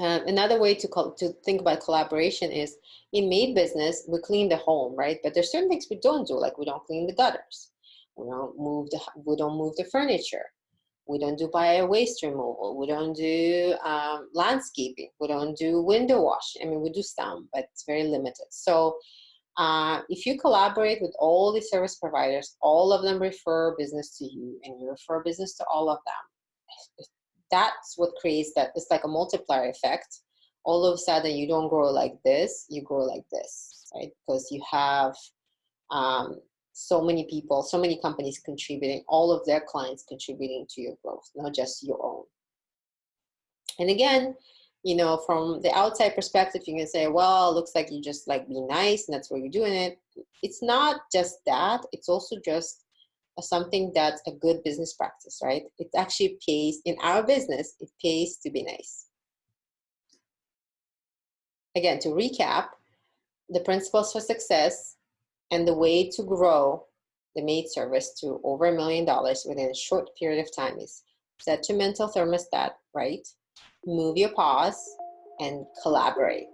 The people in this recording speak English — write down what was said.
Um, another way to, to think about collaboration is in maid business, we clean the home, right? But there's certain things we don't do, like we don't clean the gutters. We don't move the, we don't move the furniture. We don't do bio waste removal. We don't do um, landscaping. We don't do window wash. I mean, we do some, but it's very limited. So uh, if you collaborate with all the service providers, all of them refer business to you and you refer business to all of them. That's what creates that. It's like a multiplier effect. All of a sudden you don't grow like this, you grow like this, right? Because you have um, so many people, so many companies contributing, all of their clients contributing to your growth, not just your own. And again, you know, from the outside perspective, you can say, well, looks like you just like be nice and that's why you're doing it. It's not just that, it's also just something that's a good business practice, right? It actually pays, in our business, it pays to be nice. Again, to recap, the principles for success and the way to grow the maid service to over a million dollars within a short period of time is set your mental thermostat right, move your paws, and collaborate.